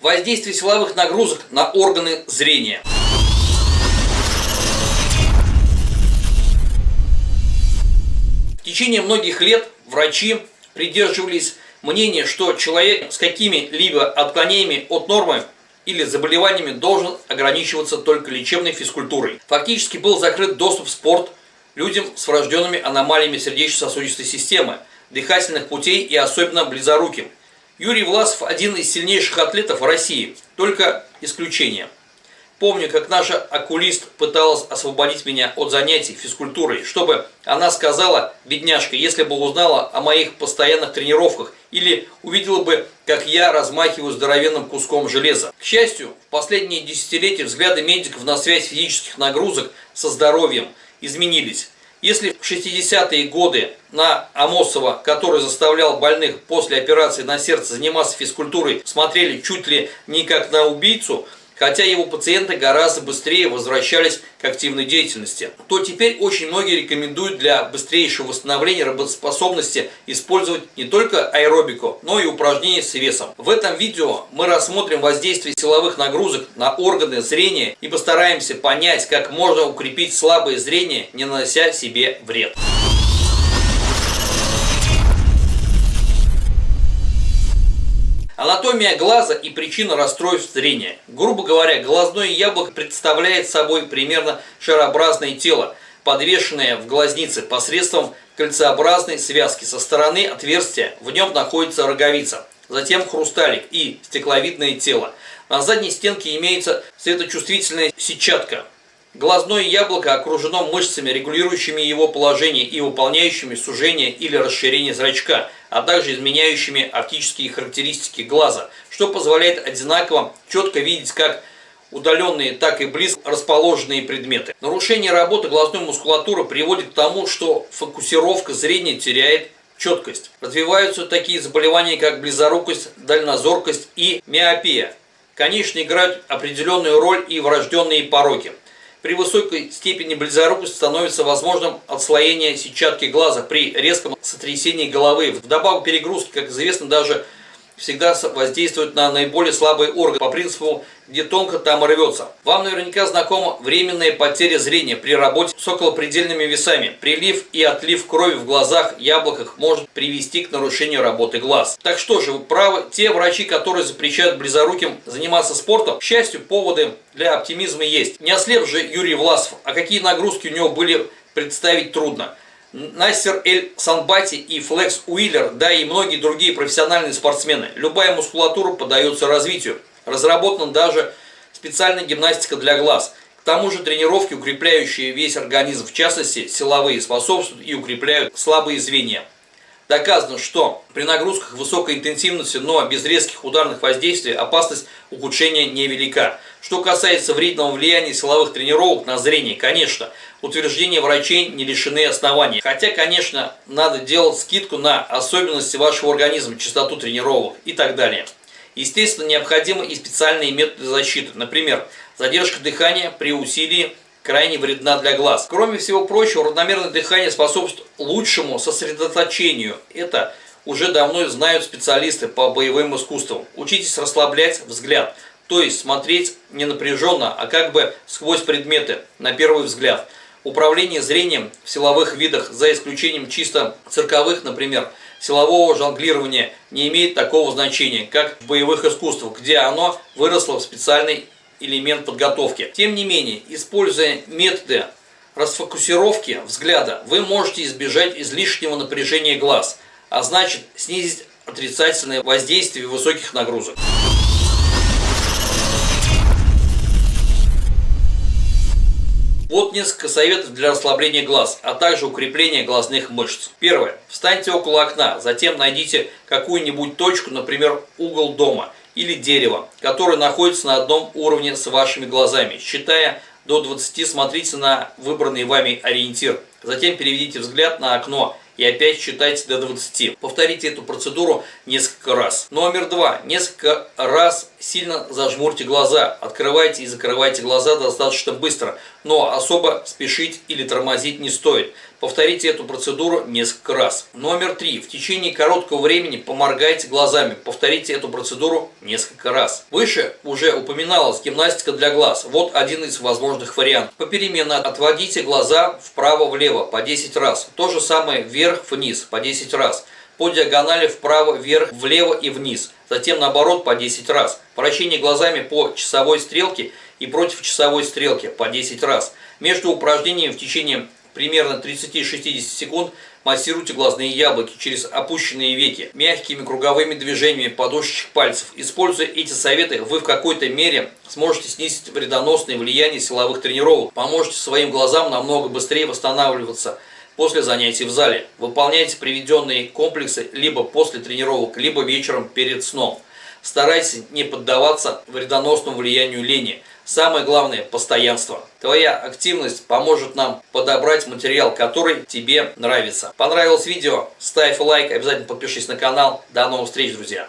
Воздействие силовых нагрузок на органы зрения. В течение многих лет врачи придерживались мнения, что человек с какими-либо отклонениями от нормы или заболеваниями должен ограничиваться только лечебной физкультурой. Фактически был закрыт доступ в спорт людям с врожденными аномалиями сердечно-сосудистой системы, дыхательных путей и особенно близоруким. Юрий Власов один из сильнейших атлетов России, только исключение – Помню, как наша окулист пыталась освободить меня от занятий физкультурой, чтобы она сказала, бедняжка, если бы узнала о моих постоянных тренировках или увидела бы, как я размахиваю здоровенным куском железа. К счастью, в последние десятилетия взгляды медиков на связь физических нагрузок со здоровьем изменились. Если в 60-е годы на Амосова, который заставлял больных после операции на сердце заниматься физкультурой, смотрели чуть ли не как на убийцу – хотя его пациенты гораздо быстрее возвращались к активной деятельности, то теперь очень многие рекомендуют для быстрейшего восстановления работоспособности использовать не только аэробику, но и упражнения с весом. В этом видео мы рассмотрим воздействие силовых нагрузок на органы зрения и постараемся понять, как можно укрепить слабое зрение, не нанося себе вред. Анатомия глаза и причина расстройств зрения. Грубо говоря, глазное яблоко представляет собой примерно шарообразное тело, подвешенное в глазнице посредством кольцеобразной связки. Со стороны отверстия в нем находится роговица, затем хрусталик и стекловидное тело. На задней стенке имеется светочувствительная сетчатка. Глазное яблоко окружено мышцами, регулирующими его положение и выполняющими сужение или расширение зрачка – а также изменяющими оптические характеристики глаза, что позволяет одинаково четко видеть как удаленные, так и близко расположенные предметы. Нарушение работы глазной мускулатуры приводит к тому, что фокусировка зрения теряет четкость. Развиваются такие заболевания, как близорукость, дальнозоркость и миопия. Конечно, играют определенную роль и врожденные пороки. При высокой степени близорукости становится возможным отслоение сетчатки глаза при резком сотрясении головы. Вдобавок перегрузки, как известно, даже всегда воздействуют на наиболее слабые органы по принципу где тонко, там и рвется. Вам наверняка знакома временная потеря зрения при работе с околопредельными весами. Прилив и отлив крови в глазах, яблоках может привести к нарушению работы глаз. Так что же, вы правы, те врачи, которые запрещают близоруким заниматься спортом, к счастью, поводы для оптимизма есть. Не ослеп же Юрий Власов, а какие нагрузки у него были представить трудно. Настер Эль Санбати и Флекс Уиллер, да и многие другие профессиональные спортсмены. Любая мускулатура поддается развитию. Разработана даже специальная гимнастика для глаз. К тому же тренировки, укрепляющие весь организм, в частности силовые, способствуют и укрепляют слабые звенья. Доказано, что при нагрузках высокой интенсивности, но без резких ударных воздействий, опасность ухудшения невелика. Что касается вредного влияния силовых тренировок на зрение, конечно, утверждения врачей не лишены оснований. Хотя, конечно, надо делать скидку на особенности вашего организма, частоту тренировок и так далее. Естественно, необходимы и специальные методы защиты. Например, задержка дыхания при усилии крайне вредна для глаз. Кроме всего прочего, равномерное дыхание способствует лучшему сосредоточению. Это уже давно знают специалисты по боевым искусствам. Учитесь расслаблять взгляд, то есть смотреть не напряженно, а как бы сквозь предметы, на первый взгляд. Управление зрением в силовых видах, за исключением чисто цирковых, например, силового жонглирования не имеет такого значения, как в боевых искусствах, где оно выросло в специальный элемент подготовки. Тем не менее, используя методы расфокусировки взгляда, вы можете избежать излишнего напряжения глаз, а значит снизить отрицательное воздействие высоких нагрузок. Вот несколько советов для расслабления глаз, а также укрепления глазных мышц. Первое. Встаньте около окна, затем найдите какую-нибудь точку, например, угол дома или дерева, который находится на одном уровне с вашими глазами. Считая до 20, смотрите на выбранный вами ориентир. Затем переведите взгляд на окно и опять считайте до 20. Повторите эту процедуру несколько раз. Номер два. Несколько раз сильно зажмурьте глаза. Открывайте и закрывайте глаза достаточно быстро, но особо спешить или тормозить не стоит. Повторите эту процедуру несколько раз. Номер три. В течение короткого времени поморгайте глазами. Повторите эту процедуру несколько раз. Выше уже упоминалась гимнастика для глаз. Вот один из возможных вариантов. Попеременно отводите глаза вправо-влево по 10 раз. То же самое вверх-вниз по 10 раз. По диагонали вправо-вверх, влево и вниз. Затем наоборот по 10 раз. Вращение глазами по часовой стрелке и против часовой стрелки по 10 раз. Между упражнениями в течение примерно 30-60 секунд массируйте глазные яблоки через опущенные веки мягкими круговыми движениями подушечек пальцев. Используя эти советы, вы в какой-то мере сможете снизить вредоносное влияние силовых тренировок, поможете своим глазам намного быстрее восстанавливаться после занятий в зале. Выполняйте приведенные комплексы либо после тренировок, либо вечером перед сном. Старайтесь не поддаваться вредоносному влиянию лени. Самое главное – постоянство. Твоя активность поможет нам подобрать материал, который тебе нравится. Понравилось видео? Ставь лайк, обязательно подпишись на канал. До новых встреч, друзья!